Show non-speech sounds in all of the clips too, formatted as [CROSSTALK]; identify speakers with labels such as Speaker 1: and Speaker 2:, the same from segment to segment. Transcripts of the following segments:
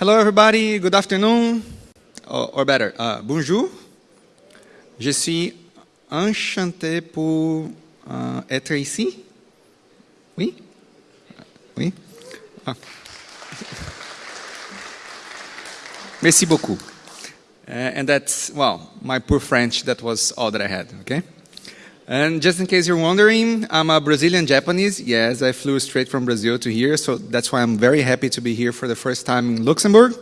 Speaker 1: Hello, everybody. Good afternoon, or, or better, uh, bonjour. Je suis enchanté pour uh, être ici. Oui? Oui? Ah. [LAUGHS] Merci beaucoup. Uh, and that's, well, my poor French, that was all that I had, okay? And just in case you're wondering, I'm a Brazilian Japanese. Yes, I flew straight from Brazil to here, so that's why I'm very happy to be here for the first time in Luxembourg.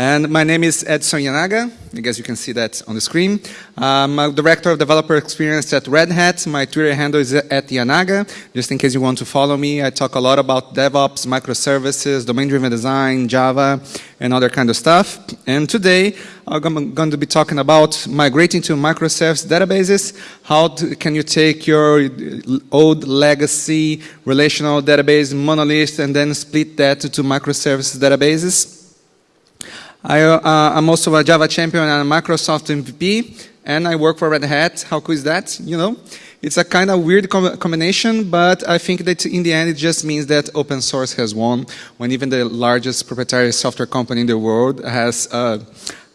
Speaker 1: And my name is Edson Yanaga. I guess you can see that on the screen. Um, I'm a Director of Developer Experience at Red Hat. My Twitter handle is at Yanaga. Just in case you want to follow me, I talk a lot about DevOps, microservices, domain-driven design, Java, and other kind of stuff. And today, I'm going to be talking about migrating to microservice databases. How can you take your old legacy relational database monolith and then split that to microservice databases? I, am uh, also a Java champion and a Microsoft MVP, and I work for Red Hat. How cool is that? You know, it's a kind of weird com combination, but I think that in the end it just means that open source has won. When even the largest proprietary software company in the world has uh,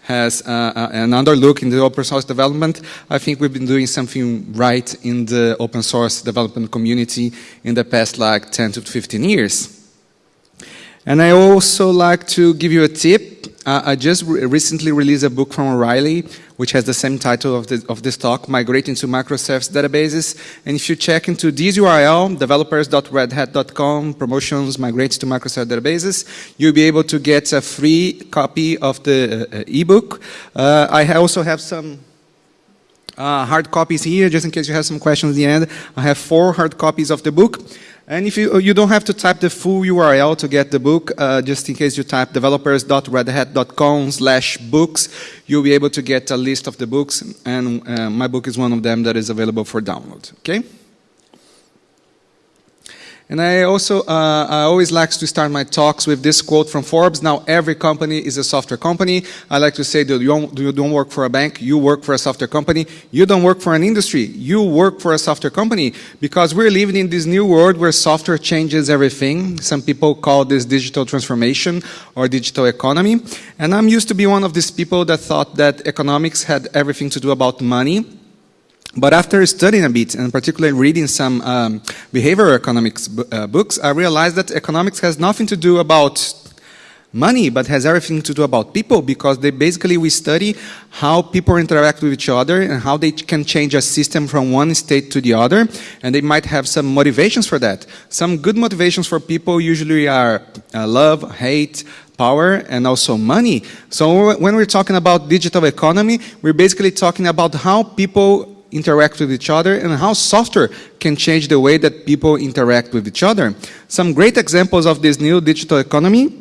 Speaker 1: has uh, uh another look in the open source development, I think we've been doing something right in the open source development community in the past like 10 to 15 years. And I also like to give you a tip uh, I just re recently released a book from O'Reilly, which has the same title of, of this talk, Migrating to Microservice Databases. And if you check into this URL, developers.redhat.com, promotions, migrating to Microservice Databases, you'll be able to get a free copy of the uh ebook. Uh, I also have some uh, hard copies here, just in case you have some questions at the end. I have four hard copies of the book. And if you, you don't have to type the full URL to get the book, uh, just in case you type developers.redhat.com slash books, you'll be able to get a list of the books, and uh, my book is one of them that is available for download, okay? And I also, uh, I always like to start my talks with this quote from Forbes. Now, every company is a software company. I like to say that you don't, you don't work for a bank, you work for a software company. You don't work for an industry, you work for a software company. Because we're living in this new world where software changes everything. Some people call this digital transformation or digital economy. And I'm used to be one of these people that thought that economics had everything to do about money but after studying a bit, and particularly reading some um, behavioral economics uh, books, I realized that economics has nothing to do about money, but has everything to do about people because they basically we study how people interact with each other and how they can change a system from one state to the other, and they might have some motivations for that. Some good motivations for people usually are uh, love, hate, power and also money. So when we're talking about digital economy, we're basically talking about how people interact with each other and how software can change the way that people interact with each other. Some great examples of this new digital economy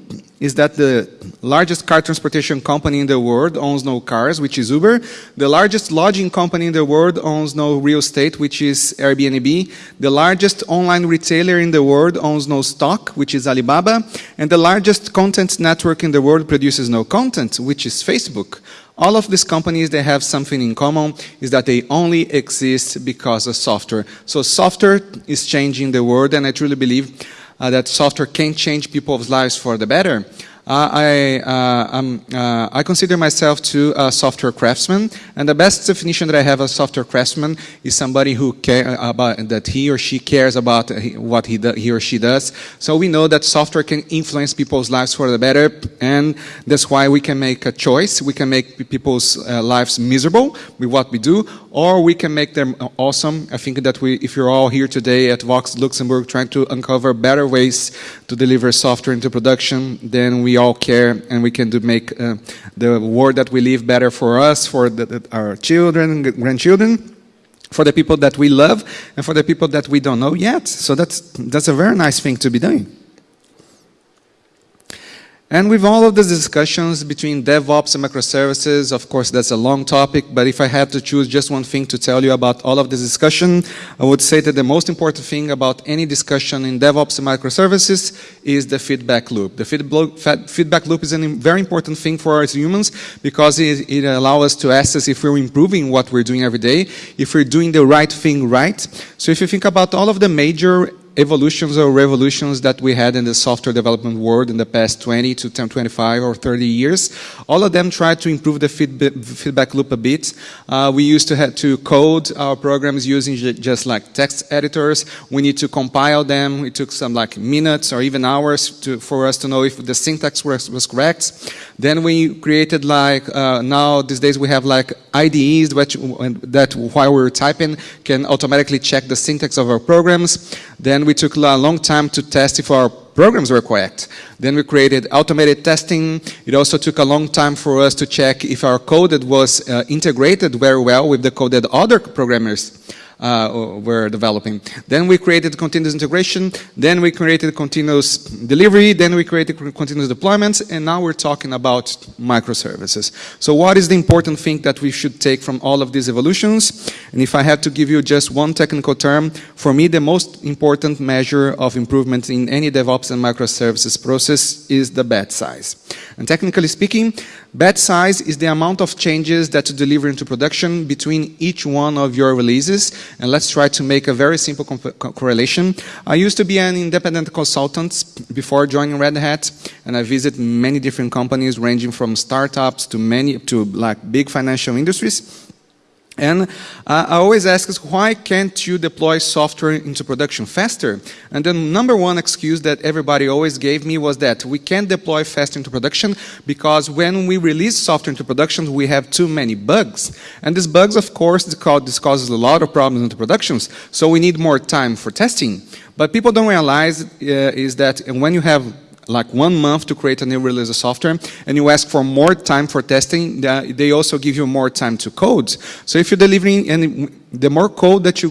Speaker 1: is that the largest car transportation company in the world owns no cars, which is Uber. The largest lodging company in the world owns no real estate, which is Airbnb. The largest online retailer in the world owns no stock, which is Alibaba. And the largest content network in the world produces no content, which is Facebook. All of these companies, they have something in common, is that they only exist because of software. So software is changing the world, and I truly believe uh, that software can change people's lives for the better. Uh, I, uh, uh, I consider myself to a software craftsman, and the best definition that I have of a software craftsman is somebody who care about that he or she cares about what he, he or she does. So we know that software can influence people's lives for the better, and that's why we can make a choice. We can make people's uh, lives miserable with what we do, or we can make them awesome. I think that we, if you're all here today at Voxxed Luxembourg trying to uncover better ways to deliver software into production, then we we all care and we can do make uh, the world that we live better for us, for the, the, our children, grandchildren, for the people that we love, and for the people that we don't know yet. So that's, that's a very nice thing to be doing. And with all of the discussions between DevOps and microservices, of course, that's a long topic, but if I had to choose just one thing to tell you about all of this discussion, I would say that the most important thing about any discussion in DevOps and microservices is the feedback loop. The feedback loop is a very important thing for us humans because it, it allows us to assess if we're improving what we're doing every day, if we're doing the right thing right. So if you think about all of the major evolutions or revolutions that we had in the software development world in the past 20 to 10, 25 or 30 years. All of them tried to improve the feedback, loop a bit. Uh, we used to have to code our programs using just like text editors. We need to compile them. It took some like minutes or even hours to, for us to know if the syntax was, was correct. Then we created like, uh, now these days we have like IDEs that, that while we're typing can automatically check the syntax of our programs. Then we took a long time to test if our programs were correct. Then we created automated testing. It also took a long time for us to check if our code that was uh, integrated very well with the code that other programmers uh, were developing. Then we created continuous integration, then we created continuous delivery, then we created continuous deployments, and now we're talking about microservices. So what is the important thing that we should take from all of these evolutions? And if I had to give you just one technical term, for me the most important measure of improvement in any DevOps and microservices process is the batch size. And technically speaking, batch size is the amount of changes that you deliver into production between each one of your releases. And let's try to make a very simple co correlation. I used to be an independent consultant before joining Red Hat, and I visit many different companies ranging from startups to many to like big financial industries. And uh, I always ask us, why can't you deploy software into production faster? And the number one excuse that everybody always gave me was that we can't deploy fast into production because when we release software into production, we have too many bugs. And these bugs, of course, this causes a lot of problems into productions, so we need more time for testing. But people don't realize uh, is that when you have like one month to create a new release of software and you ask for more time for testing, they also give you more time to code. So if you're delivering, and the more code that you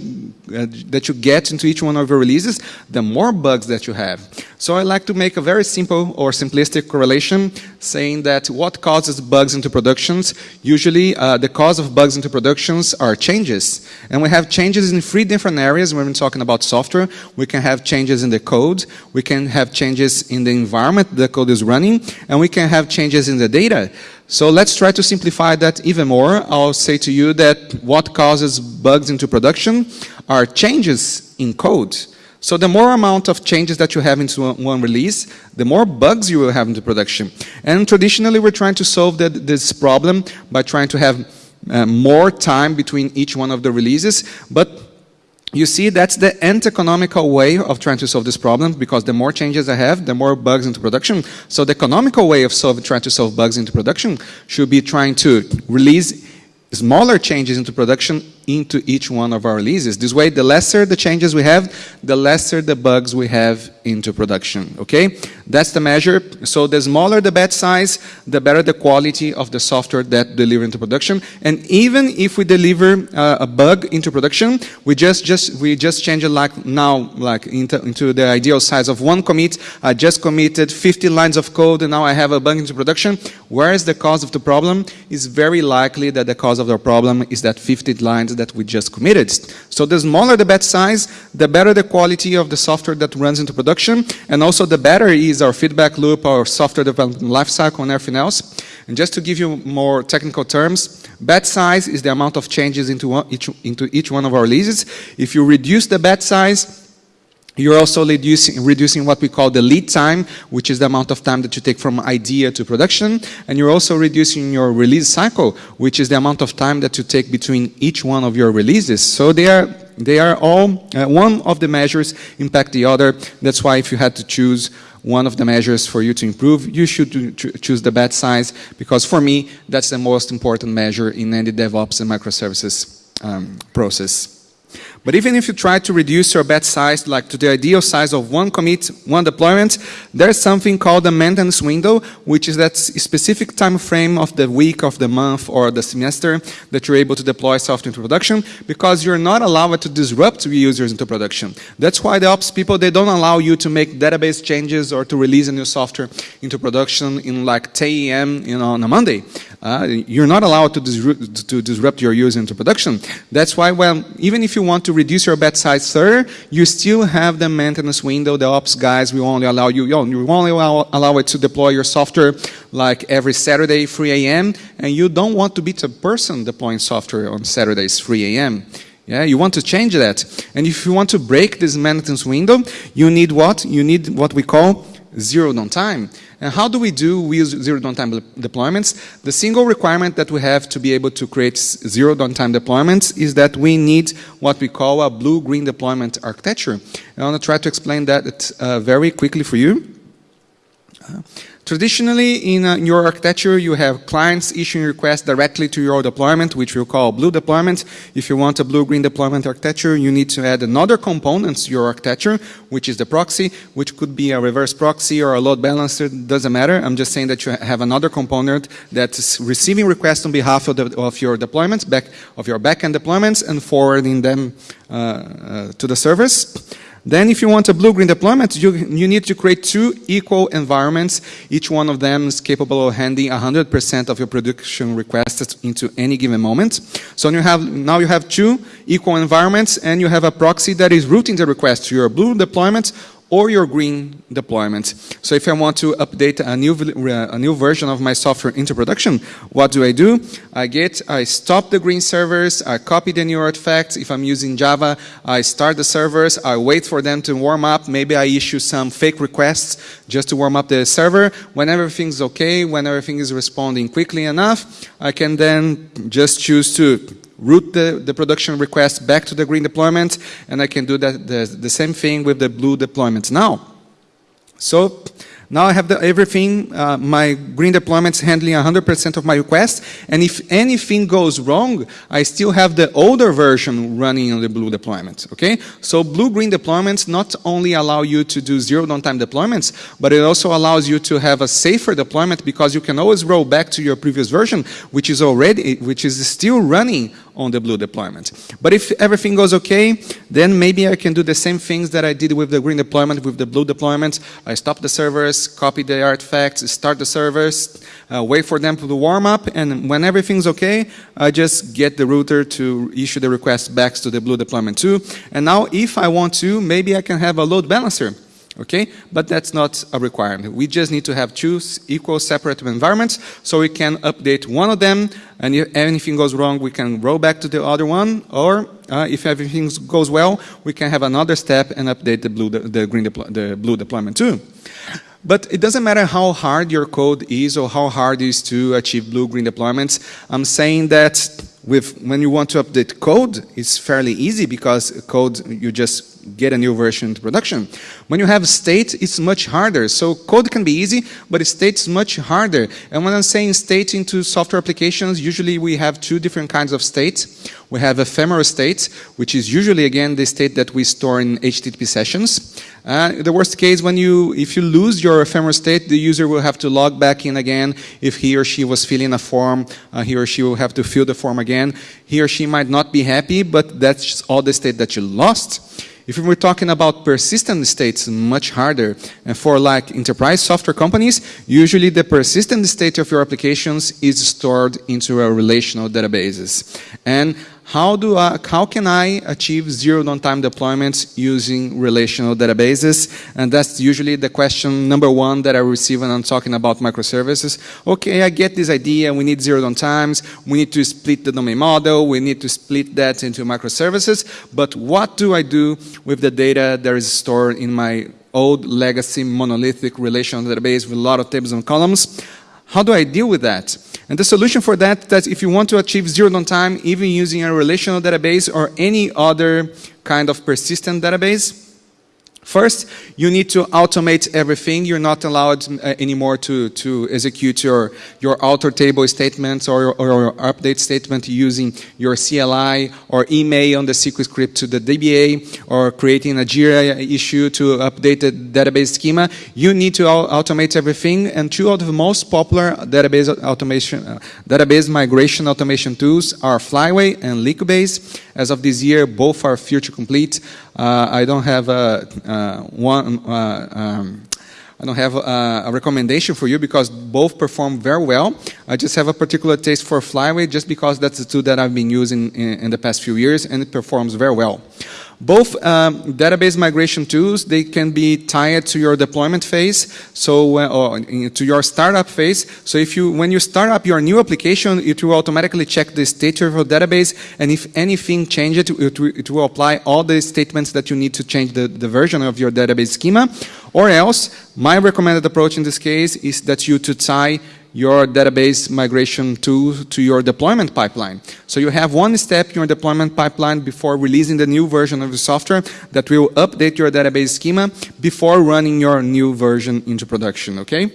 Speaker 1: uh, that you get into each one of your releases, the more bugs that you have. So I like to make a very simple or simplistic correlation saying that what causes bugs into productions, usually uh, the cause of bugs into productions are changes. And we have changes in three different areas when we're talking about software. We can have changes in the code, we can have changes in the environment the code is running, and we can have changes in the data. So let's try to simplify that even more. I'll say to you that what causes bugs into production are changes in code. So the more amount of changes that you have into one release, the more bugs you will have into production. And traditionally, we're trying to solve this problem by trying to have uh, more time between each one of the releases. But you see, that's the anti-economical way of trying to solve this problem because the more changes I have, the more bugs into production. So the economical way of solve, trying to solve bugs into production should be trying to release smaller changes into production into each one of our releases. This way, the lesser the changes we have, the lesser the bugs we have into production, okay? That's the measure. So the smaller the batch size, the better the quality of the software that deliver into production. And even if we deliver uh, a bug into production, we just, just, we just change it like now, like into, into the ideal size of one commit. I just committed 50 lines of code and now I have a bug into production. Where is the cause of the problem? It's very likely that the cause of the problem is that 50 lines that we just committed. So the smaller the batch size, the better the quality of the software that runs into production, and also the better is our feedback loop, our software development lifecycle, and everything else. And just to give you more technical terms, batch size is the amount of changes into, one, each, into each one of our releases. If you reduce the batch size, you're also reducing, reducing what we call the lead time, which is the amount of time that you take from idea to production. And you're also reducing your release cycle, which is the amount of time that you take between each one of your releases. So they are, they are all, uh, one of the measures impact the other. That's why if you had to choose one of the measures for you to improve, you should choose the batch size, because for me, that's the most important measure in any DevOps and microservices um, process. But even if you try to reduce your batch size like to the ideal size of one commit, one deployment, there's something called a maintenance window, which is that specific time frame of the week, of the month, or the semester that you're able to deploy software into production because you're not allowed to disrupt users into production. That's why the ops people, they don't allow you to make database changes or to release a new software into production in like 10 a.m. You know, on a Monday. Uh, you're not allowed to, disrupt, to disrupt your user into production. That's why, well, even if you want to reduce your batch size further, you still have the maintenance window. The ops guys will only allow you, you only allow, allow it to deploy your software like every Saturday, 3 a.m., and you don't want to be the person deploying software on Saturdays, 3 a.m. Yeah, you want to change that. And if you want to break this maintenance window, you need what? You need what we call zero downtime. And how do we do we use zero downtime deployments? The single requirement that we have to be able to create zero downtime deployments is that we need what we call a blue-green deployment architecture. I want to try to explain that uh, very quickly for you. Uh, Traditionally, in, uh, your architecture, you have clients issuing requests directly to your deployment, which we'll call blue deployment. If you want a blue-green deployment architecture, you need to add another component to your architecture, which is the proxy, which could be a reverse proxy or a load balancer, doesn't matter. I'm just saying that you have another component that's receiving requests on behalf of, the, of your deployments, back, of your backend deployments, and forwarding them uh, uh, to the servers. Then if you want a blue-green deployment, you, you need to create two equal environments. Each one of them is capable of handling 100% of your production requests into any given moment. So you have, now you have two equal environments and you have a proxy that is routing the request to your blue deployment or your green deployment. So if I want to update a new, uh, a new version of my software into production, what do I do? I get, I stop the green servers, I copy the new artifacts. If I'm using Java, I start the servers, I wait for them to warm up. Maybe I issue some fake requests just to warm up the server. When everything's okay, when everything is responding quickly enough, I can then just choose to route the, the production request back to the green deployment, and I can do that the, the same thing with the blue deployment now. So now I have the, everything, uh, my green deployments handling 100% of my requests, and if anything goes wrong, I still have the older version running on the blue deployment, okay? So blue-green deployments not only allow you to do zero downtime deployments, but it also allows you to have a safer deployment because you can always roll back to your previous version, which is already, which is still running on the blue deployment. But if everything goes okay, then maybe I can do the same things that I did with the green deployment, with the blue deployment. I stop the servers, copy the artifacts, start the servers, uh, wait for them to warm up, and when everything's okay, I just get the router to issue the request back to the blue deployment too. And now if I want to, maybe I can have a load balancer okay? But that's not a requirement. We just need to have two equal separate environments so we can update one of them and if anything goes wrong, we can roll back to the other one or uh, if everything goes well, we can have another step and update the blue, the, green, the blue deployment too. But it doesn't matter how hard your code is or how hard it is to achieve blue-green deployments. I'm saying that with when you want to update code, it's fairly easy because code, you just get a new version into production. When you have state, it's much harder. So code can be easy, but state is much harder. And when I'm saying state into software applications, usually we have two different kinds of states. We have ephemeral state, which is usually, again, the state that we store in HTTP sessions. Uh, the worst case, when you, if you lose your ephemeral state, the user will have to log back in again. If he or she was filling a form, uh, he or she will have to fill the form again. He or she might not be happy, but that's all the state that you lost. If we're talking about persistent states, much harder. And for like enterprise software companies, usually the persistent state of your applications is stored into a relational databases. And how, do I, how can I achieve zero downtime deployments using relational databases? And that's usually the question number one that I receive when I'm talking about microservices. Okay, I get this idea, we need zero downtimes, we need to split the domain model, we need to split that into microservices, but what do I do with the data that is stored in my old legacy monolithic relational database with a lot of tables and columns? How do I deal with that? And the solution for that, that if you want to achieve zero downtime, even using a relational database or any other kind of persistent database, First, you need to automate everything. You're not allowed uh, anymore to, to execute your, your alter table statements or, or your update statement using your CLI or email on the SQL script to the DBA or creating a JIRA issue to update the database schema. You need to automate everything and two of the most popular database automation, uh, database migration automation tools are Flyway and Liquibase. As of this year, both are future complete. Uh, I don't have a, uh, one. Uh, um, I don't have a, a, recommendation for you because both perform very well. I just have a particular taste for Flyway just because that's the tool that I've been using in, in the past few years and it performs very well. Both um, database migration tools, they can be tied to your deployment phase, so uh, or to your startup phase. So if you, when you start up your new application, it will automatically check the state of your database, and if anything changes, it, it will apply all the statements that you need to change the, the version of your database schema. Or else, my recommended approach in this case is that you to tie your database migration tool to your deployment pipeline. So you have one step in your deployment pipeline before releasing the new version of the software that will update your database schema before running your new version into production, okay?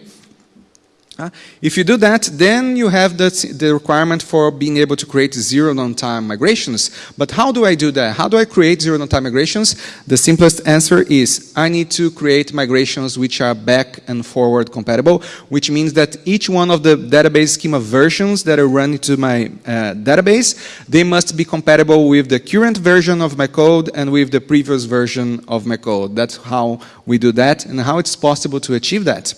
Speaker 1: If you do that, then you have the, the requirement for being able to create zero downtime migrations. But how do I do that? How do I create zero downtime migrations? The simplest answer is I need to create migrations which are back and forward compatible, which means that each one of the database schema versions that are run into my uh, database, they must be compatible with the current version of my code and with the previous version of my code. That's how we do that and how it's possible to achieve that.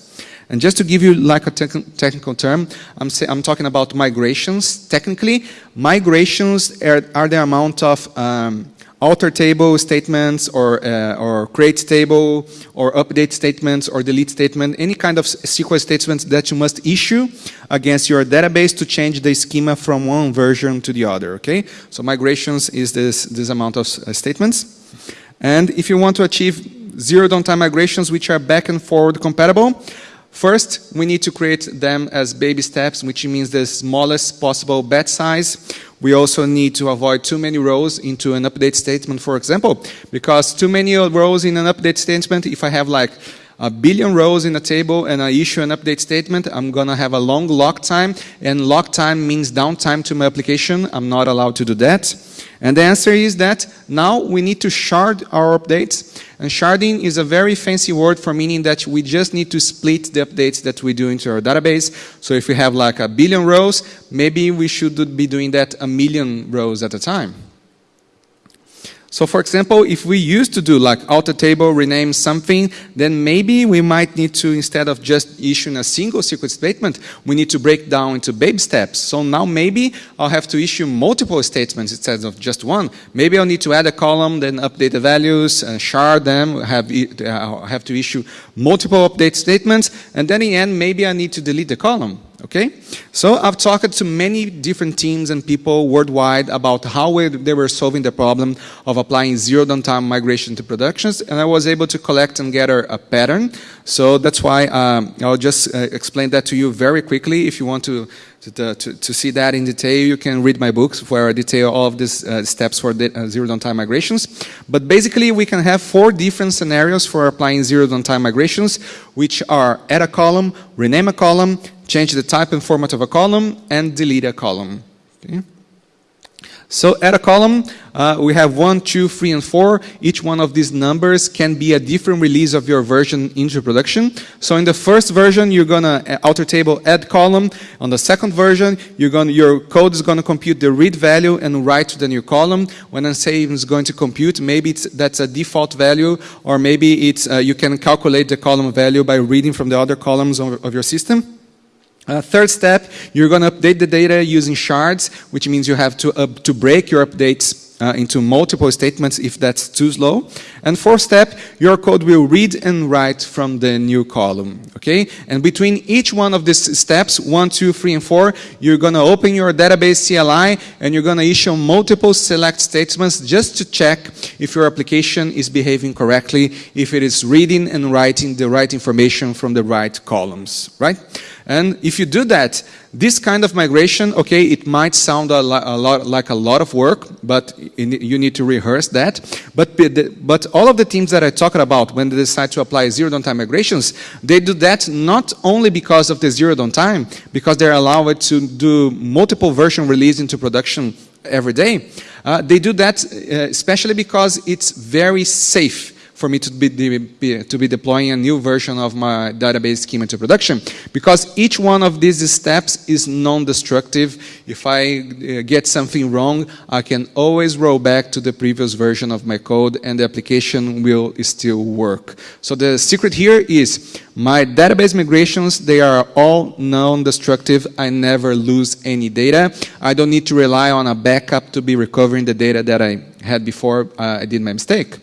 Speaker 1: And just to give you like a te technical term, I'm, say, I'm talking about migrations. Technically, migrations are, are the amount of um, alter table statements or, uh, or create table or update statements or delete statement, any kind of SQL statements that you must issue against your database to change the schema from one version to the other, okay? So migrations is this, this amount of uh, statements. And if you want to achieve zero downtime migrations which are back and forward compatible, First, we need to create them as baby steps, which means the smallest possible batch size. We also need to avoid too many rows into an update statement, for example, because too many rows in an update statement, if I have like a billion rows in a table and I issue an update statement, I'm going to have a long lock time, and lock time means downtime to my application. I'm not allowed to do that. And the answer is that now we need to shard our updates. And sharding is a very fancy word for meaning that we just need to split the updates that we do into our database. So if we have like a billion rows, maybe we should be doing that a million rows at a time. So for example, if we used to do like alter table, rename something, then maybe we might need to, instead of just issuing a single SQL statement, we need to break down into baby steps. So now maybe I'll have to issue multiple statements instead of just one. Maybe I'll need to add a column, then update the values, uh, shard them, have, uh, have to issue multiple update statements, and then in the end, maybe I need to delete the column. Okay, so I've talked to many different teams and people worldwide about how they were solving the problem of applying zero downtime migration to productions, and I was able to collect and gather a pattern. So that's why um, I'll just uh, explain that to you very quickly. If you want to to, to, to, see that in detail, you can read my books where I detail all of these uh, steps for uh, zero downtime migrations. But basically, we can have four different scenarios for applying zero downtime migrations, which are add a column, rename a column, change the type and format of a column, and delete a column. Okay. So add a column, uh, we have one, two, three, and four. Each one of these numbers can be a different release of your version into production. So in the first version, you're gonna uh, alter table add column. On the second version, you're gonna, your code is gonna compute the read value and write to the new column. When I say it's going to compute, maybe that's a default value, or maybe it's, uh, you can calculate the column value by reading from the other columns of, of your system. Uh, third step, you're going to update the data using shards, which means you have to, uh, to break your updates uh, into multiple statements if that's too slow. And fourth step, your code will read and write from the new column, okay? And between each one of these steps, one, two, three, and four, you're gonna open your database CLI and you're gonna issue multiple select statements just to check if your application is behaving correctly, if it is reading and writing the right information from the right columns, right? And if you do that, this kind of migration, okay, it might sound a, a lot, like a lot of work, but you need to rehearse that. But, but all of the teams that I talked about, when they decide to apply zero downtime migrations, they do that not only because of the zero downtime, because they're allowed to do multiple version release into production every day. Uh, they do that uh, especially because it's very safe for me to be, be, to be deploying a new version of my database schema to production. Because each one of these steps is non-destructive. If I uh, get something wrong, I can always roll back to the previous version of my code and the application will still work. So the secret here is my database migrations, they are all non-destructive. I never lose any data. I don't need to rely on a backup to be recovering the data that I had before uh, I did my mistake.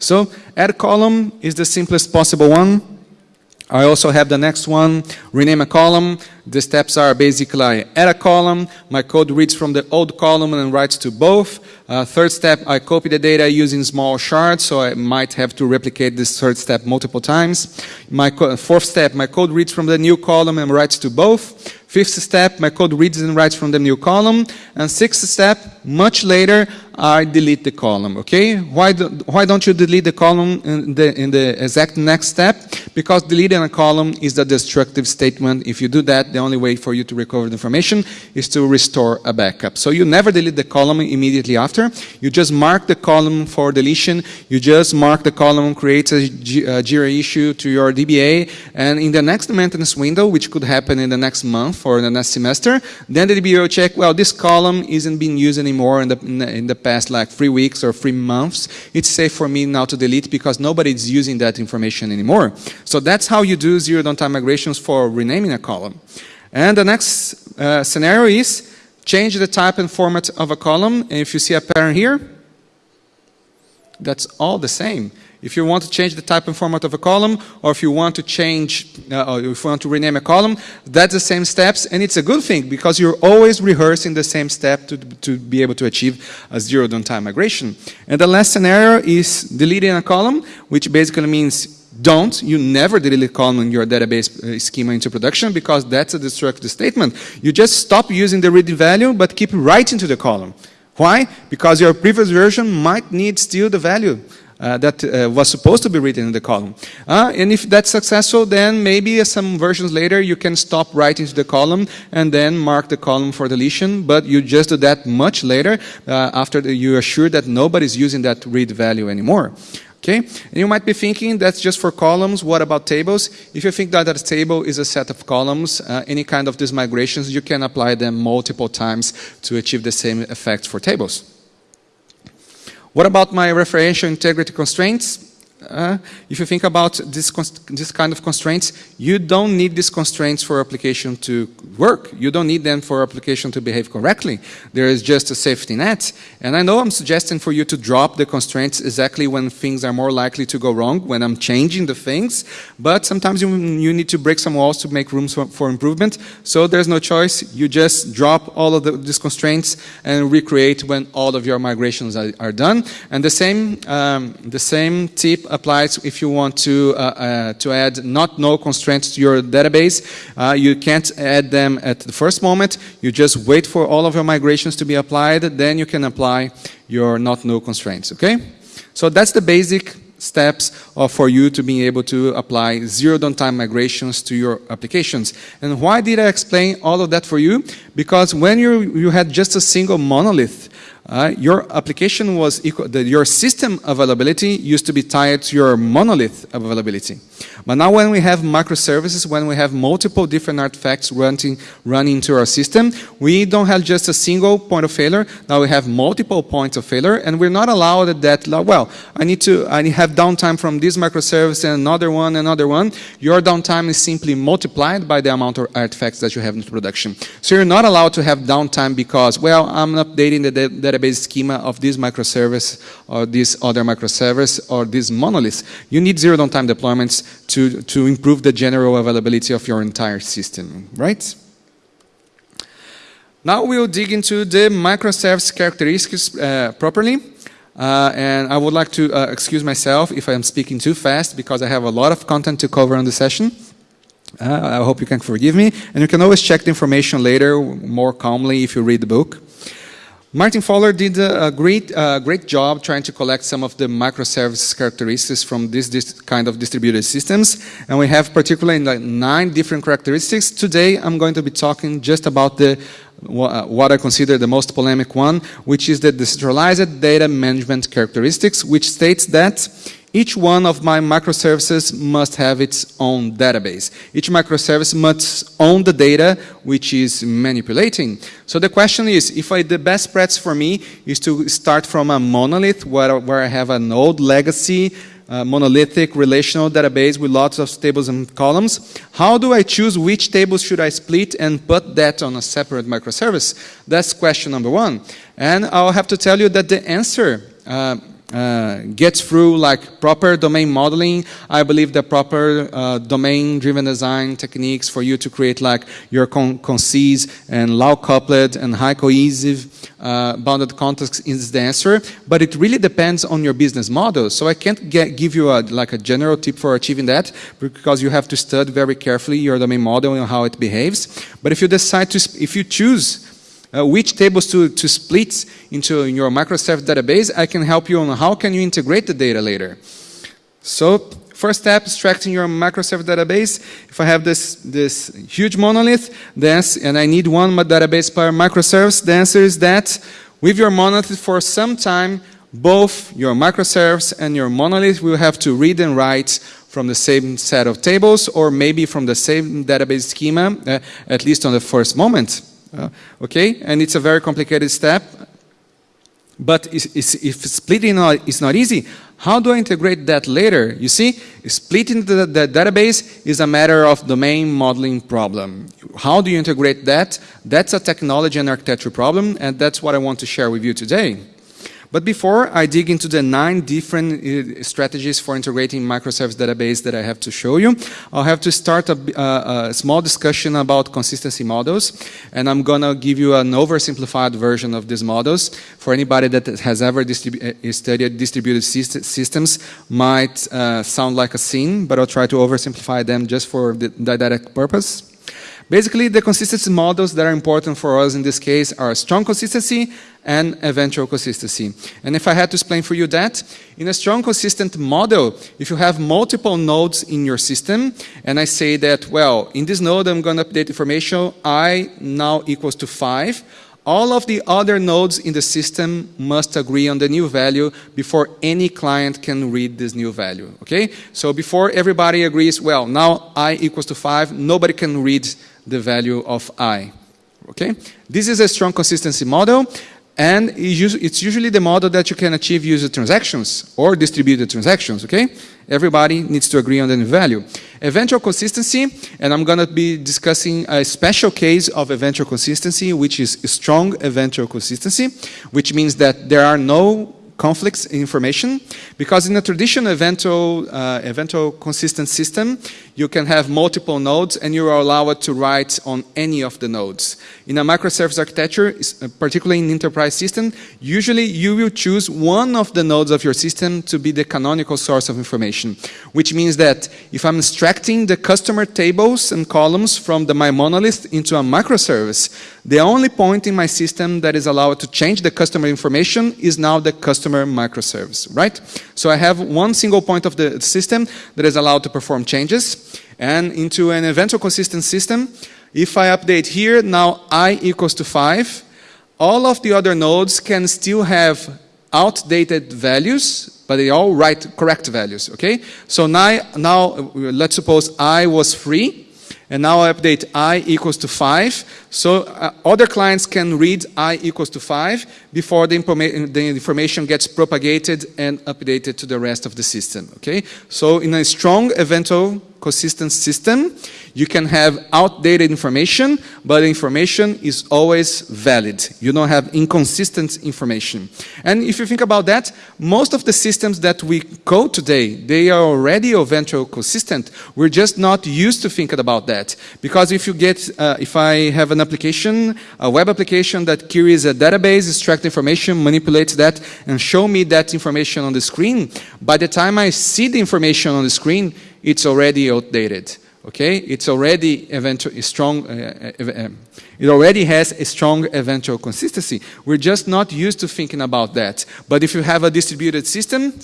Speaker 1: So add column is the simplest possible one. I also have the next one, rename a column. The steps are basically I add a column, my code reads from the old column and writes to both. Uh, third step, I copy the data using small shards, so I might have to replicate this third step multiple times. My fourth step, my code reads from the new column and writes to both. Fifth step, my code reads and writes from the new column. And sixth step, much later, I delete the column, okay? Why, do, why don't you delete the column in the, in the exact next step? Because deleting a column is a destructive statement. If you do that, the only way for you to recover the information is to restore a backup. So you never delete the column immediately after. You just mark the column for deletion. You just mark the column, create a JIRA issue to your DBA, and in the next maintenance window, which could happen in the next month, for the next semester. Then the DBA will check, well, this column isn't being used anymore in the, in the, in the past like three weeks or three months. It's safe for me now to delete because nobody is using that information anymore. So that's how you do zero downtime migrations for renaming a column. And the next uh, scenario is change the type and format of a column. And if you see a pattern here, that's all the same. If you want to change the type and format of a column, or if you want to change, uh, or if you want to rename a column, that's the same steps, and it's a good thing because you're always rehearsing the same step to, to be able to achieve a zero downtime migration. And the last scenario is deleting a column, which basically means don't, you never delete a column in your database uh, schema into production because that's a destructive statement. You just stop using the read value, but keep writing to the column. Why? Because your previous version might need still the value uh, that uh, was supposed to be written in the column. Uh, and if that's successful, then maybe some versions later you can stop writing to the column and then mark the column for deletion, but you just do that much later uh, after you are sure that nobody's using that read value anymore. Okay, and you might be thinking that's just for columns. What about tables? If you think that a table is a set of columns, uh, any kind of these migrations, you can apply them multiple times to achieve the same effect for tables. What about my referential integrity constraints? Uh, if you think about this, this kind of constraints, you don't need these constraints for application to work. You don't need them for application to behave correctly. There is just a safety net. And I know I'm suggesting for you to drop the constraints exactly when things are more likely to go wrong, when I'm changing the things. But sometimes you, you need to break some walls to make room for, for improvement. So there's no choice. You just drop all of the, these constraints and recreate when all of your migrations are, are done. And the same, um, the same tip applies if you want to, uh, uh, to add not null constraints to your database. Uh, you can't add them at the first moment. You just wait for all of your migrations to be applied. Then you can apply your not null constraints, okay? So that's the basic steps for you to be able to apply zero downtime migrations to your applications. And why did I explain all of that for you? Because when you, you had just a single monolith, uh, your application was equal, the, your system availability used to be tied to your monolith availability. But now when we have microservices, when we have multiple different artifacts running, running into our system, we don't have just a single point of failure. Now we have multiple points of failure, and we're not allowed at that, well, I need to I have downtime from this microservice and another one, another one. Your downtime is simply multiplied by the amount of artifacts that you have in production. So you're not allowed to have downtime because, well, I'm updating the database schema of this microservice or this other microservice or this monolith. You need zero downtime deployments to, to improve the general availability of your entire system, right? Now we'll dig into the microservice characteristics uh, properly. Uh, and I would like to uh, excuse myself if I'm speaking too fast because I have a lot of content to cover on the session. Uh, I hope you can forgive me. And you can always check the information later more calmly if you read the book. Martin Fowler did a great, uh, great job trying to collect some of the microservices characteristics from this, this, kind of distributed systems. And we have particularly nine different characteristics. Today, I'm going to be talking just about the what I consider the most polemic one, which is the decentralized data management characteristics, which states that each one of my microservices must have its own database. Each microservice must own the data which is manipulating. So the question is, if I, the best practice for me is to start from a monolith where, where I have an old legacy uh, monolithic relational database with lots of tables and columns. How do I choose which tables should I split and put that on a separate microservice? That's question number one. And I'll have to tell you that the answer uh, uh, gets through like proper domain modeling. I believe the proper uh, domain-driven design techniques for you to create like your con concise and low coupled and high cohesive uh, bounded context is the answer. But it really depends on your business model. So I can't get, give you a, like a general tip for achieving that because you have to study very carefully your domain model and how it behaves. But if you decide to, if you choose uh, which tables to, to split into your microservice database, I can help you on how can you integrate the data later. So first step, extracting your microservice database. If I have this, this huge monolith, then, and I need one database per microservice, the answer is that with your monolith for some time, both your microservice and your monolith will have to read and write from the same set of tables or maybe from the same database schema, uh, at least on the first moment. Uh, okay, and it's a very complicated step. But if splitting is not easy, how do I integrate that later? You see, splitting the, the, database is a matter of domain modeling problem. How do you integrate that? That's a technology and architecture problem, and that's what I want to share with you today. But before I dig into the nine different uh, strategies for integrating microservice database that I have to show you, I'll have to start a, uh, a small discussion about consistency models. And I'm going to give you an oversimplified version of these models. For anybody that has ever uh, studied distributed syst systems might uh, sound like a scene, but I'll try to oversimplify them just for the didactic purpose. Basically, the consistency models that are important for us in this case are strong consistency and eventual consistency. And if I had to explain for you that, in a strong consistent model, if you have multiple nodes in your system, and I say that, well, in this node I'm going to update information, i now equals to 5, all of the other nodes in the system must agree on the new value before any client can read this new value, okay? So before everybody agrees, well, now i equals to 5, nobody can read the value of i. Okay, this is a strong consistency model, and it's usually the model that you can achieve user transactions or distributed transactions. Okay, everybody needs to agree on the value. Eventual consistency, and I'm going to be discussing a special case of eventual consistency, which is strong eventual consistency, which means that there are no conflicts in information because in a traditional eventual, uh, eventual consistent system, you can have multiple nodes and you are allowed to write on any of the nodes. In a microservice architecture, uh, particularly in enterprise system, usually you will choose one of the nodes of your system to be the canonical source of information, which means that if I'm extracting the customer tables and columns from the my monolith into a microservice, the only point in my system that is allowed to change the customer information is now the customer microservice, right? So I have one single point of the system that is allowed to perform changes. And into an eventual consistent system, if I update here, now i equals to 5, all of the other nodes can still have outdated values, but they all write correct values, okay? So now, now let's suppose i was 3, and now I update i equals to 5. So uh, other clients can read i equals to 5 before the, the, information gets propagated and updated to the rest of the system. Okay, So in a strong eventual consistent system, you can have outdated information, but information is always valid. You don't have inconsistent information. And if you think about that, most of the systems that we code today, they are already eventual consistent. We're just not used to thinking about that. Because if you get, uh, if I have an application, a web application that queries a database, extract information, manipulates that, and show me that information on the screen, by the time I see the information on the screen, it's already outdated. Okay, it's already strong. Uh, uh, uh, it already has a strong eventual consistency. We're just not used to thinking about that. But if you have a distributed system,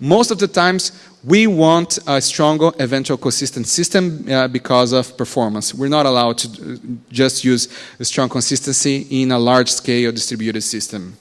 Speaker 1: most of the times we want a stronger eventual consistent system uh, because of performance. We're not allowed to uh, just use a strong consistency in a large scale distributed system.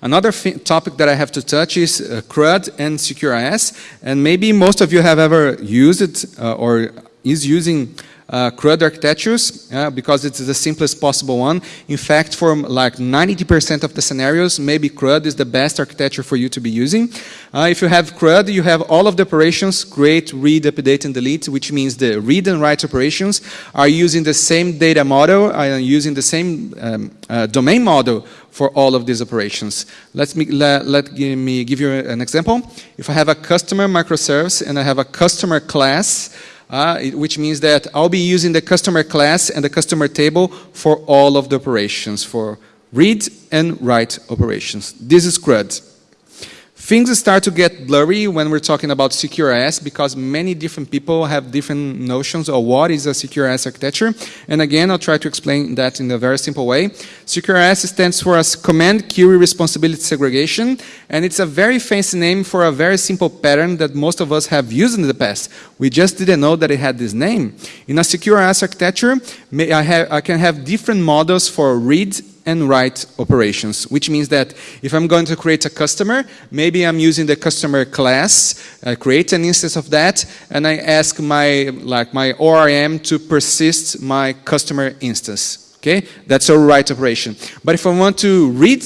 Speaker 1: Another topic that I have to touch is uh, CRUD and CQRS. And maybe most of you have ever used it uh, or is using uh, CRUD architectures uh, because it's the simplest possible one. In fact, for like 90% of the scenarios, maybe CRUD is the best architecture for you to be using. Uh, if you have CRUD, you have all of the operations, create, read, update, and delete, which means the read and write operations are using the same data model, are using the same um, uh, domain model for all of these operations. Let me, let, let me give you an example. If I have a customer microservice and I have a customer class, uh, which means that I'll be using the customer class and the customer table for all of the operations, for read and write operations. This is CRUD. Things start to get blurry when we're talking about CQRS because many different people have different notions of what is a CQRS architecture. And again, I'll try to explain that in a very simple way. CQRS stands for as command query responsibility segregation. And it's a very fancy name for a very simple pattern that most of us have used in the past. We just didn't know that it had this name. In a CQRS architecture, I, have, I can have different models for read and write operations, which means that if I'm going to create a customer, maybe I'm using the customer class, I create an instance of that, and I ask my, like my ORM to persist my customer instance. Okay, that's a write operation. But if I want to read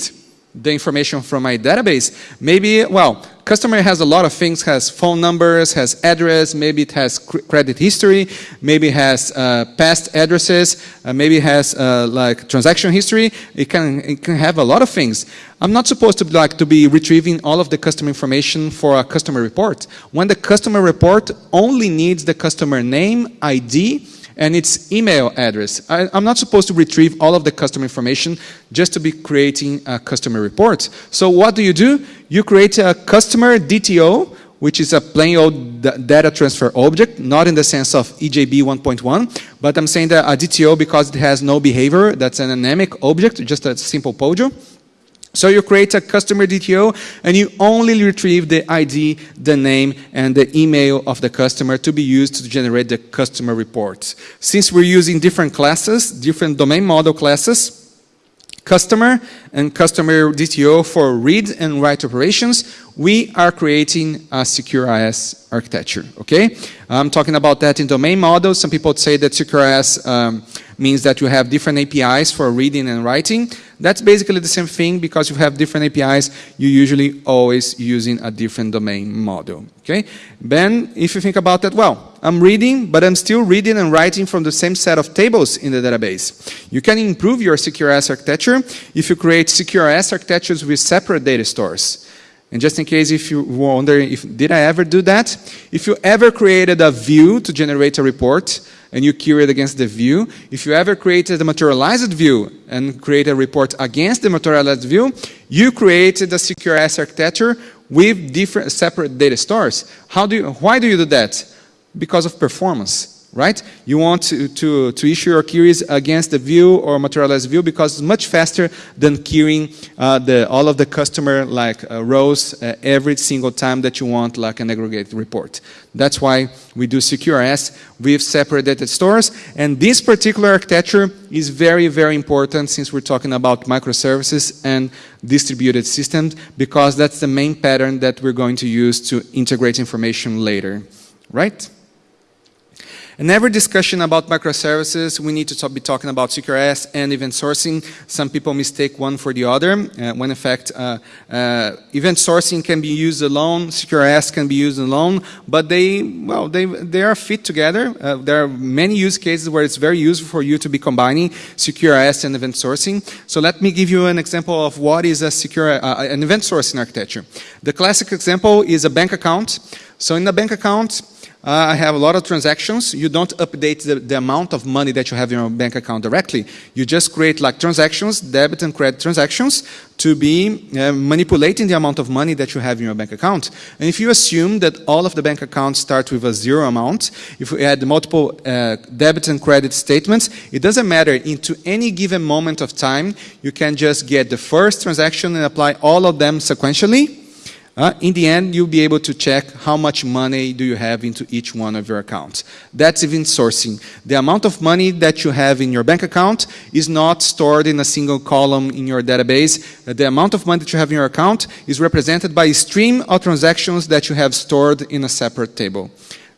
Speaker 1: the information from my database, maybe, well, customer has a lot of things, has phone numbers, has address, maybe it has credit history, maybe it has uh, past addresses, uh, maybe it has uh, like transaction history. It can, it can have a lot of things. I'm not supposed to like to be retrieving all of the customer information for a customer report. When the customer report only needs the customer name, ID, and its email address. I, am not supposed to retrieve all of the customer information just to be creating a customer report. So what do you do? You create a customer DTO, which is a plain old data transfer object, not in the sense of EJB 1.1, but I'm saying that a DTO because it has no behavior, that's an anemic object, just a simple POJO. So you create a customer DTO and you only retrieve the ID, the name, and the email of the customer to be used to generate the customer reports. Since we're using different classes, different domain model classes, customer and customer DTO for read and write operations, we are creating a CQRS architecture, okay? I'm talking about that in domain models. Some people say that CQRS um, means that you have different APIs for reading and writing. That's basically the same thing because you have different APIs, you're usually always using a different domain model. Okay? Then, if you think about that, well, I'm reading, but I'm still reading and writing from the same set of tables in the database. You can improve your CQRS architecture if you create CQRS architectures with separate data stores. And just in case if you wonder if did I ever do that? If you ever created a view to generate a report, and you query it against the view. If you ever created a materialized view and create a report against the materialized view, you created a CQRS architecture with different separate data stores. How do you, why do you do that? Because of performance right? You want to, to, to, issue your queries against the view or materialized view because it's much faster than querying uh, the, all of the customer like uh, rows uh, every single time that you want like an aggregate report. That's why we do CQRS with separate data stores. And this particular architecture is very, very important since we're talking about microservices and distributed systems because that's the main pattern that we're going to use to integrate information later, right? In every discussion about microservices, we need to be talking about CQRS and event sourcing. Some people mistake one for the other, uh, when in fact uh, uh, event sourcing can be used alone, CQRS can be used alone, but they, well, they, they are fit together. Uh, there are many use cases where it's very useful for you to be combining CQRS and event sourcing. So let me give you an example of what is a CQRS, uh, an event sourcing architecture. The classic example is a bank account. So in a bank account, uh, I have a lot of transactions. You don't update the, the, amount of money that you have in your bank account directly. You just create like transactions, debit and credit transactions, to be uh, manipulating the amount of money that you have in your bank account. And if you assume that all of the bank accounts start with a zero amount, if we add multiple uh, debit and credit statements, it doesn't matter. Into any given moment of time, you can just get the first transaction and apply all of them sequentially uh, in the end, you'll be able to check how much money do you have into each one of your accounts. That's event sourcing. The amount of money that you have in your bank account is not stored in a single column in your database. The amount of money that you have in your account is represented by a stream of transactions that you have stored in a separate table.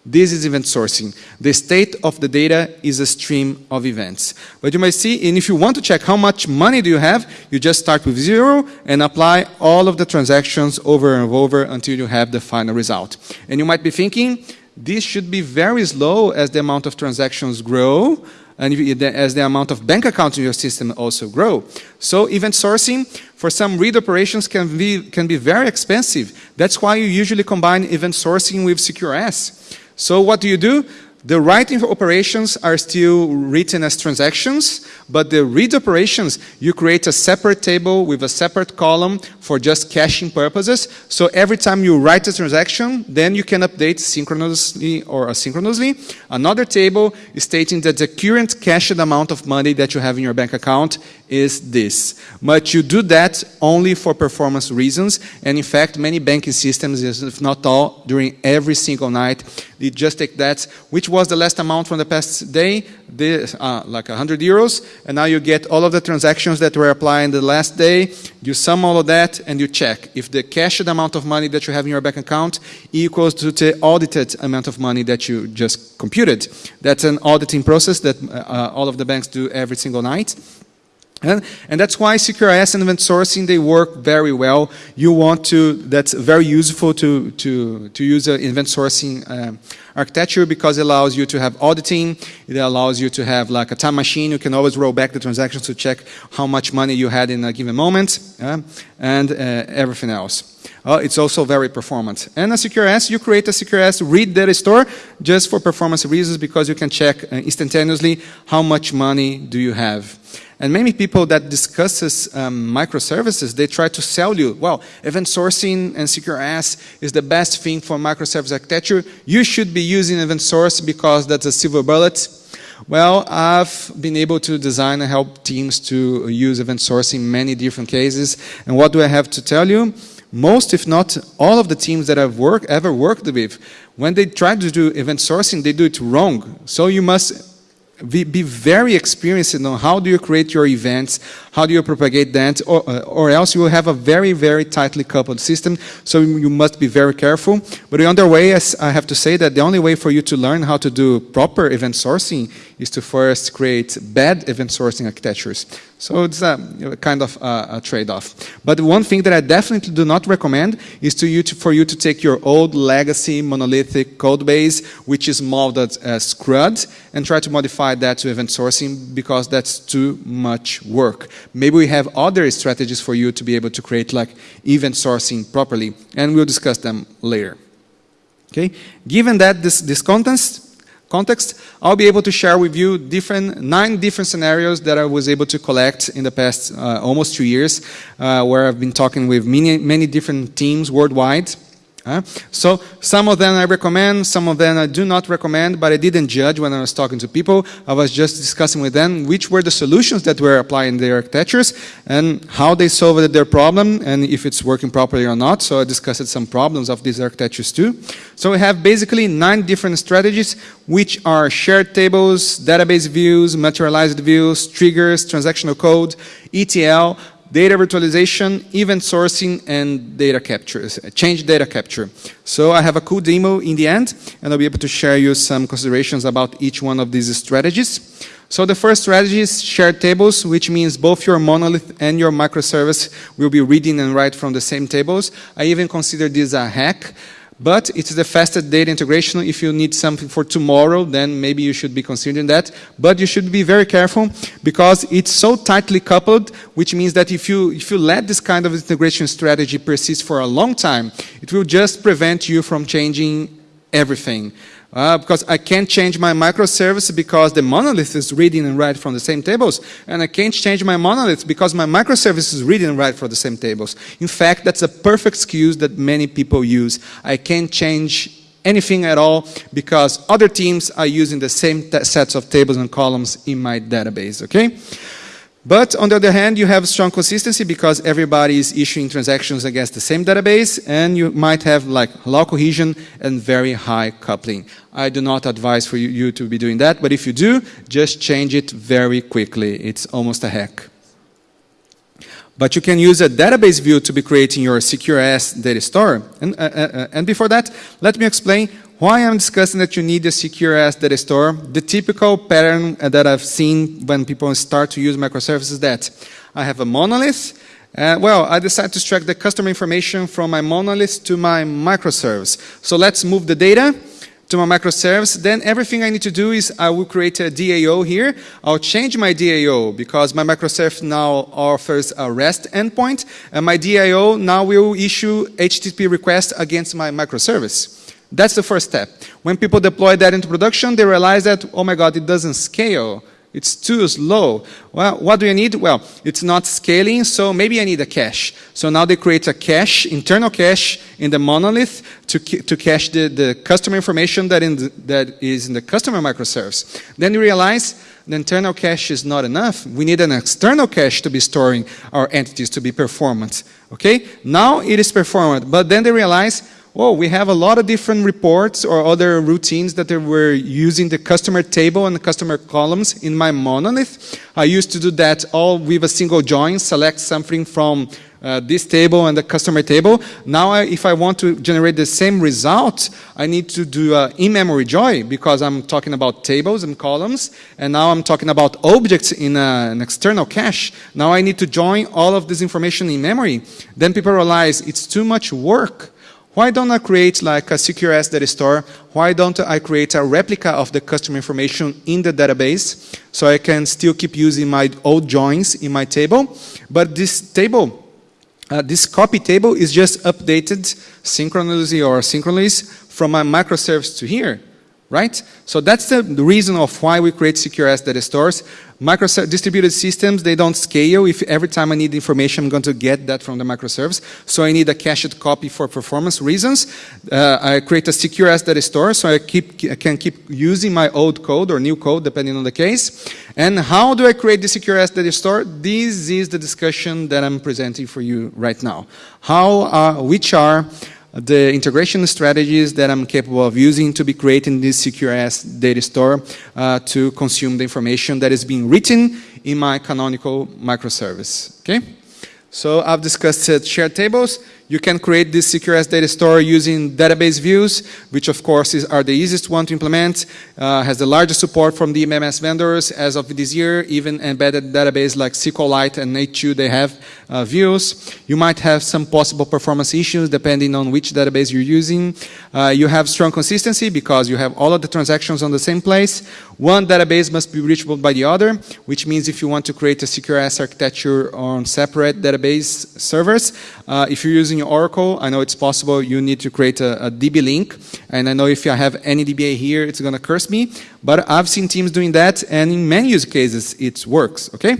Speaker 1: This is event sourcing. The state of the data is a stream of events. But you might see, and if you want to check how much money do you have, you just start with zero and apply all of the transactions over and over until you have the final result. And you might be thinking, this should be very slow as the amount of transactions grow, and as the amount of bank accounts in your system also grow. So event sourcing for some read operations can be, can be very expensive. That's why you usually combine event sourcing with CQRS. So what do you do? The writing operations are still written as transactions, but the read operations, you create a separate table with a separate column for just caching purposes. So every time you write a transaction, then you can update synchronously or asynchronously another table stating that the current cached amount of money that you have in your bank account is this. But you do that only for performance reasons. And in fact, many banking systems, if not all, during every single night, they just take that, which was the last amount from the past day, this, uh, like 100 euros, and now you get all of the transactions that were applied the last day, you sum all of that, and you check if the cached amount of money that you have in your bank account equals to the audited amount of money that you just computed. That's an auditing process that uh, all of the banks do every single night. And, and, that's why CQRS and event sourcing, they work very well. You want to, that's very useful to, to, to use an event sourcing uh, architecture because it allows you to have auditing, it allows you to have like a time machine, you can always roll back the transactions to check how much money you had in a given moment, uh, and uh, everything else. Uh, it's also very performant. And a CQRS, you create a CQRS read data store just for performance reasons because you can check uh, instantaneously how much money do you have. And many people that discusses um, microservices, they try to sell you, well, event sourcing and CQRS is the best thing for microservice architecture. You should be using event source because that's a silver bullet. Well, I've been able to design and help teams to use event sourcing in many different cases. And what do I have to tell you? Most, if not all of the teams that I've worked, ever worked with, when they try to do event sourcing, they do it wrong. So you must be, be, very experienced in how do you create your events, how do you propagate that, or, uh, or else you will have a very, very tightly coupled system, so you must be very careful. But on the way, I have to say that the only way for you to learn how to do proper event sourcing is to first create bad event sourcing architectures. So it's a, kind of a, a trade-off. But one thing that I definitely do not recommend is to you to, for you to take your old legacy monolithic code base, which is modeled as CRUD, and try to modify that to event sourcing because that's too much work. Maybe we have other strategies for you to be able to create like event sourcing properly, and we'll discuss them later. Okay. Given that this, this context, context, I'll be able to share with you different, nine different scenarios that I was able to collect in the past uh, almost two years, uh, where I've been talking with many, many different teams worldwide. Uh, so some of them I recommend, some of them I do not recommend, but I didn't judge when I was talking to people. I was just discussing with them which were the solutions that were applying their architectures and how they solved their problem and if it's working properly or not. So I discussed some problems of these architectures too. So we have basically nine different strategies which are shared tables, database views, materialized views, triggers, transactional code, ETL, data virtualization, event sourcing, and data capture, uh, change data capture. So I have a cool demo in the end, and I'll be able to share you some considerations about each one of these strategies. So the first strategy is shared tables, which means both your monolith and your microservice will be reading and write from the same tables. I even consider this a hack. But it's the fastest data integration. If you need something for tomorrow, then maybe you should be considering that. But you should be very careful because it's so tightly coupled, which means that if you, if you let this kind of integration strategy persist for a long time, it will just prevent you from changing everything. Uh, because I can't change my microservice because the monolith is reading and writing from the same tables. And I can't change my monolith because my microservice is reading and writing from the same tables. In fact, that's a perfect excuse that many people use. I can't change anything at all because other teams are using the same sets of tables and columns in my database, okay? But on the other hand, you have strong consistency because everybody is issuing transactions against the same database and you might have like low cohesion and very high coupling. I do not advise for you, to be doing that, but if you do, just change it very quickly. It's almost a hack. But you can use a database view to be creating your CQRS data store. And, uh, uh, uh, and before that, let me explain why I'm discussing that you need a CQRS data store, the typical pattern that I've seen when people start to use microservices is that I have a monolith, uh, well, I decide to extract the customer information from my monolith to my microservice. So let's move the data to my microservice. Then everything I need to do is I will create a DAO here. I'll change my DAO because my microservice now offers a REST endpoint. And my DAO now will issue HTTP requests against my microservice. That's the first step. When people deploy that into production, they realize that, oh my God, it doesn't scale. It's too slow. Well, what do you need? Well, it's not scaling, so maybe I need a cache. So now they create a cache, internal cache in the monolith to, to cache the, the customer information that, in the, that is in the customer microservice. Then you realize the internal cache is not enough. We need an external cache to be storing our entities to be performant. Okay? Now it is performant, but then they realize oh, we have a lot of different reports or other routines that were using the customer table and the customer columns in my monolith. I used to do that all with a single join, select something from uh, this table and the customer table. Now, I, if I want to generate the same result, I need to do uh, in-memory join because I'm talking about tables and columns, and now I'm talking about objects in a, an external cache. Now I need to join all of this information in memory. Then people realize it's too much work why don't I create like a CQRS data store? Why don't I create a replica of the customer information in the database so I can still keep using my old joins in my table? But this table, uh, this copy table is just updated synchronously or asynchronously from my microservice to here right? So that's the, the reason of why we create CQRS data stores. Distributed systems, they don't scale. If every time I need information, I'm going to get that from the microservice. So I need a cached copy for performance reasons. Uh, I create a CQRS data store, so I, keep, I can keep using my old code or new code, depending on the case. And how do I create the CQRS data store? This is the discussion that I'm presenting for you right now. How, uh, which are the integration strategies that I'm capable of using to be creating this CQRS data store uh, to consume the information that is being written in my canonical microservice. Okay? So I've discussed uh, shared tables. You can create this CQRS data store using database views, which of course is, are the easiest one to implement, uh, has the largest support from the MMS vendors as of this year, even embedded database like SQLite and H2, they have uh, views. You might have some possible performance issues depending on which database you're using. Uh, you have strong consistency because you have all of the transactions on the same place. One database must be reachable by the other, which means if you want to create a CQRS architecture on separate database servers, uh, if you're using using Oracle, I know it's possible you need to create a, a DB link. And I know if I have any DBA here, it's going to curse me. But I've seen teams doing that, and in many use cases, it works, okay?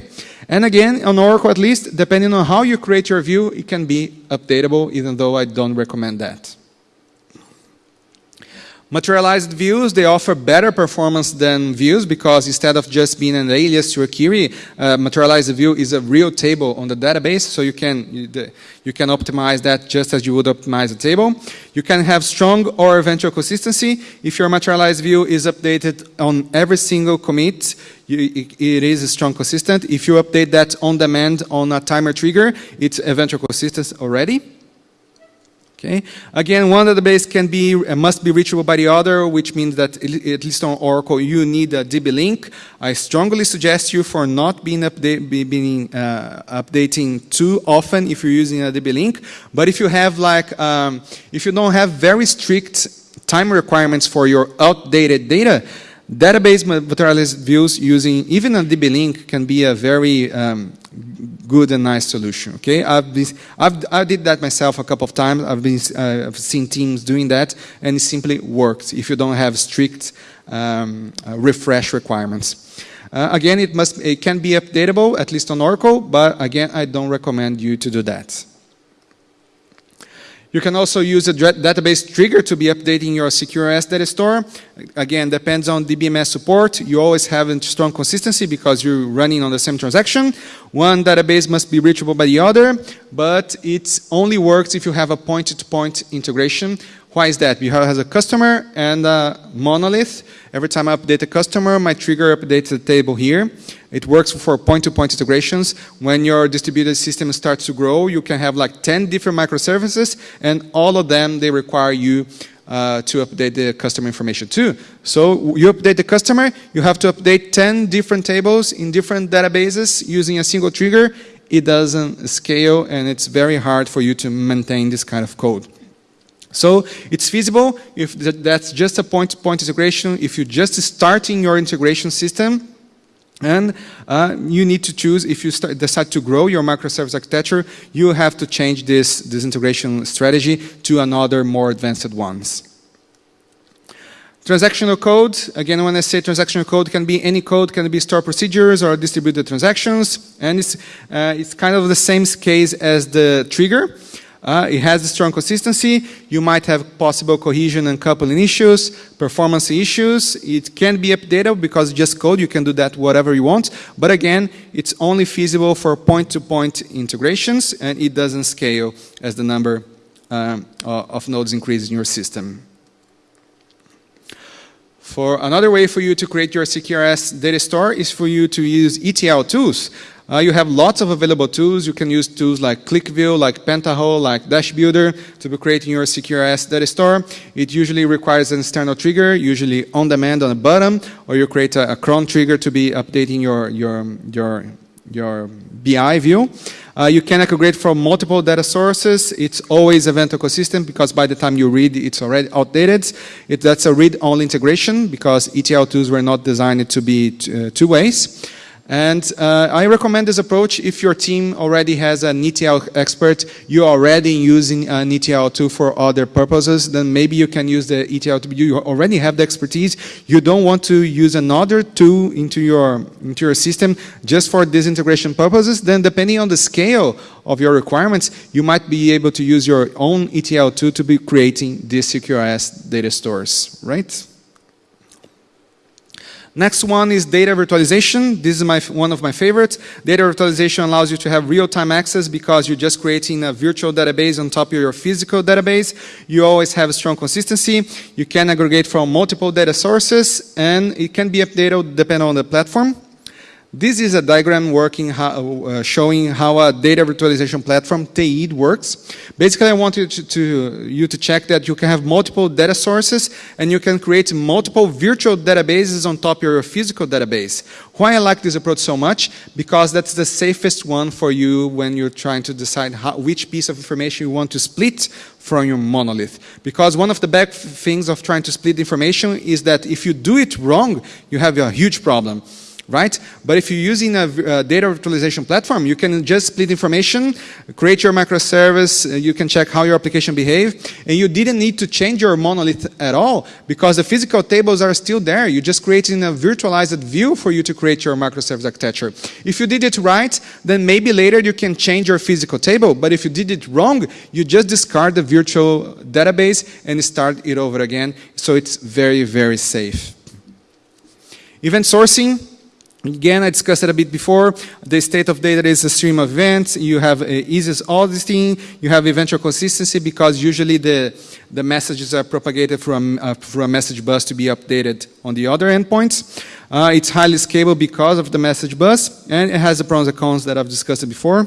Speaker 1: And again, on Oracle at least, depending on how you create your view, it can be updatable, even though I don't recommend that. Materialized views, they offer better performance than views because instead of just being an alias to a query, uh, materialized view is a real table on the database, so you can, you, you, can optimize that just as you would optimize a table. You can have strong or eventual consistency. If your materialized view is updated on every single commit, you, it, it is strong consistent. If you update that on demand on a timer trigger, it's eventual consistent already. Okay. Again, one database can be uh, must be reachable by the other, which means that at least on Oracle you need a DB link. I strongly suggest you for not being, being uh, updating too often if you're using a DB link. But if you have like um, if you don't have very strict time requirements for your outdated data, database materialized views using even a DB link can be a very um, good and nice solution. Okay, I've been, I've, I did that myself a couple of times. I've been, uh, I've seen teams doing that, and it simply works if you don't have strict um, uh, refresh requirements. Uh, again, it must, it can be updatable at least on Oracle, but again, I don't recommend you to do that. You can also use a database trigger to be updating your CQRS data store. Again, depends on DBMS support. You always have strong consistency because you're running on the same transaction. One database must be reachable by the other, but it only works if you have a point-to-point -point integration. Why is that? Because has a customer and a monolith. Every time I update a customer, my trigger updates the table here. It works for point-to-point -point integrations. When your distributed system starts to grow, you can have like 10 different microservices, and all of them, they require you uh, to update the customer information too. So you update the customer, you have to update 10 different tables in different databases using a single trigger. It doesn't scale and it's very hard for you to maintain this kind of code. So it's feasible if that's just a point-to-point -point integration, if you're just starting your integration system, and uh, you need to choose, if you start, decide to grow your microservice architecture, you have to change this, this integration strategy to another more advanced ones. Transactional code, again when I say transactional code can be any code, can be store procedures or distributed transactions and it's, uh, it's kind of the same case as the trigger. Uh, it has a strong consistency. You might have possible cohesion and coupling issues, performance issues. It can be updated because just code, you can do that whatever you want. But again, it's only feasible for point-to-point -point integrations and it doesn't scale as the number um, of nodes increases in your system. For another way for you to create your CQRS data store is for you to use ETL tools. Uh, you have lots of available tools. You can use tools like QlikView, like Pentaho, like Dash Builder to be creating your CQRS data store. It usually requires an external trigger, usually on demand on the bottom, or you create a, a cron trigger to be updating your, your, your, your BI view. Uh, you can aggregate from multiple data sources. It's always event ecosystem because by the time you read, it's already outdated. It, that's a read-only integration because ETL tools were not designed to be uh, two ways. And uh, I recommend this approach if your team already has an ETL expert, you're already using an ETL tool for other purposes, then maybe you can use the ETL tool. You already have the expertise. You don't want to use another tool into your, into your system just for this integration purposes. Then depending on the scale of your requirements, you might be able to use your own ETL tool to be creating these CQRS data stores, right? Next one is data virtualization. This is my, one of my favorites. Data virtualization allows you to have real-time access because you're just creating a virtual database on top of your physical database. You always have a strong consistency. You can aggregate from multiple data sources and it can be updated depending on the platform. This is a diagram working how, uh, showing how a data virtualization platform, Teiid, works. Basically, I want you to, to, you to check that you can have multiple data sources and you can create multiple virtual databases on top of your physical database. Why I like this approach so much? Because that's the safest one for you when you're trying to decide how, which piece of information you want to split from your monolith. Because one of the bad things of trying to split information is that if you do it wrong, you have a huge problem right? But if you're using a, a, data virtualization platform, you can just split information, create your microservice, uh, you can check how your application behave, and you didn't need to change your monolith at all because the physical tables are still there. You're just creating a virtualized view for you to create your microservice architecture. If you did it right, then maybe later you can change your physical table, but if you did it wrong, you just discard the virtual database and start it over again, so it's very, very safe. Event sourcing, Again, I discussed it a bit before. The state of data is a stream of events. You have uh, eases auditing. You have eventual consistency because usually the, the messages are propagated from, uh, from a message bus to be updated on the other endpoints. Uh, it's highly scalable because of the message bus, and it has the pros and cons that I've discussed before.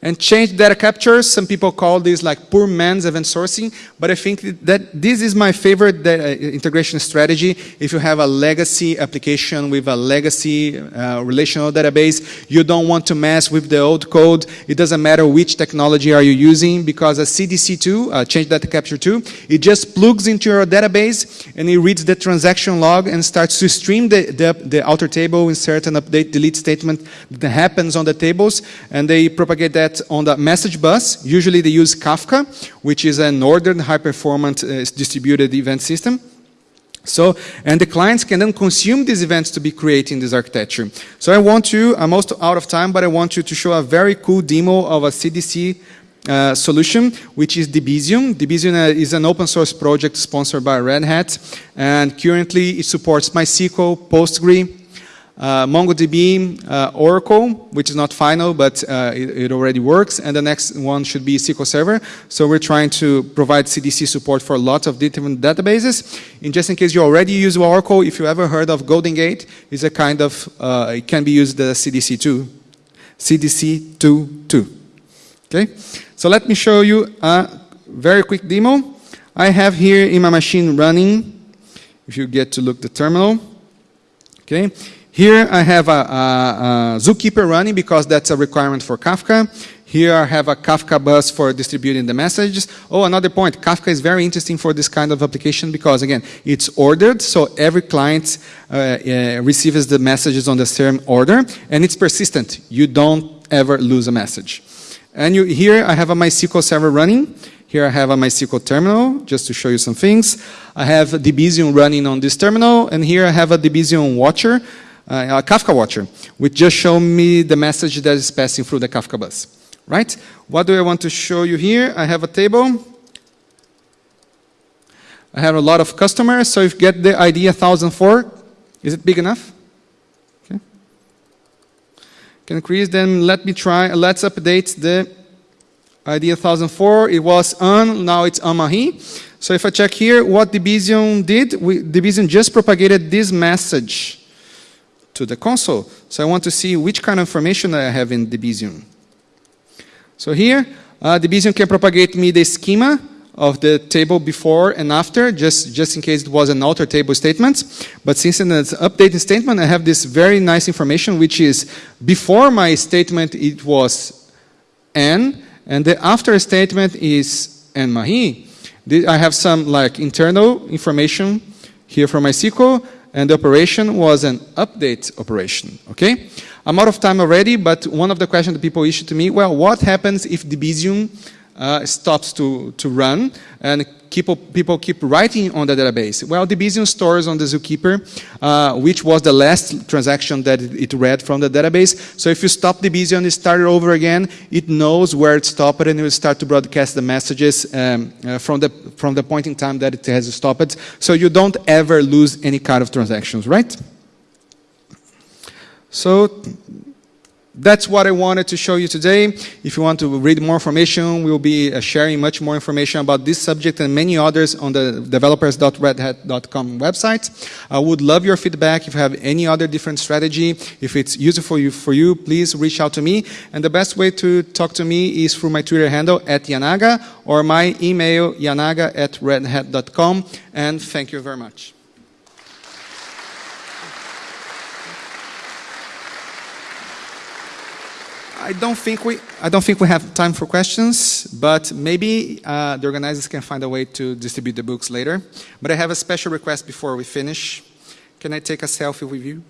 Speaker 1: And change data capture, some people call this like poor man's event sourcing, but I think that this is my favorite data integration strategy. If you have a legacy application with a legacy uh, relational database, you don't want to mess with the old code. It doesn't matter which technology are you using because a CDC tool, uh, change data capture 2, it just plugs into your database and it reads the transaction log and starts to stream the, the, the alter table, insert and update delete statement that happens on the tables and they propagate that that on the message bus, usually they use Kafka, which is an ordered high-performance uh, distributed event system. So, and the clients can then consume these events to be creating this architecture. So I want you, I'm almost out of time, but I want you to show a very cool demo of a CDC uh, solution, which is Debezium. Debezium uh, is an open source project sponsored by Red Hat, and currently it supports MySQL, Postgre, uh, MongoDB, uh, Oracle, which is not final, but uh, it, it, already works, and the next one should be SQL Server. So we're trying to provide CDC support for lots of different databases. And just in case you already use Oracle, if you ever heard of GoldenGate, it's a kind of, uh, it can be used as CDC2, CDC2 2. Okay, so let me show you a very quick demo. I have here in my machine running, if you get to look the terminal, okay. Here I have a, a, a Zookeeper running because that's a requirement for Kafka. Here I have a Kafka bus for distributing the messages. Oh, another point, Kafka is very interesting for this kind of application because again, it's ordered, so every client uh, uh, receives the messages on the same order, and it's persistent. You don't ever lose a message. And you, here I have a MySQL server running. Here I have a MySQL terminal, just to show you some things. I have Debezium running on this terminal, and here I have a Debezium watcher, Uh, a Kafka watcher, which just show me the message that is passing through the Kafka bus right? What do I want to show you here? I have a table. I have a lot of customers, so if you get the ID 1004, is it big enough? Okay. Can increase, then let me try, let's update the ID 1004. It was on, now it's on Mahi. So if I check here, what Debezium did, we, Debezium just propagated this message to the console. So I want to see which kind of information I have in Debezium. So here, uh, Debezium can propagate me the schema of the table before and after, just, just in case it was an alter table statement. But since it's an updating statement, I have this very nice information, which is before my statement, it was n, and the after statement is n mahi. I have some like internal information here from MySQL, and the operation was an update operation, okay? I'm out of time already, but one of the questions that people issue to me, well, what happens if Debezium uh, stops to, to run and people, people keep writing on the database? Well, Debezium stores on the Zookeeper, uh, which was the last transaction that it, read from the database. So if you stop the Debezium and start it over again, it knows where it stopped and it will start to broadcast the messages um, uh, from, the, from the point in time that it has stopped. So you don't ever lose any kind of transactions, right? So that's what I wanted to show you today. If you want to read more information, we'll be uh, sharing much more information about this subject and many others on the developers.redhat.com website. I would love your feedback. If you have any other different strategy, if it's useful for you, for you, please reach out to me. And the best way to talk to me is through my Twitter handle at Yanaga or my email yanaga at redhat.com. And thank you very much. I don't think we I don't think we have time for questions, but maybe uh, the organizers can find a way to distribute the books later. But I have a special request before we finish. Can I take a selfie with you?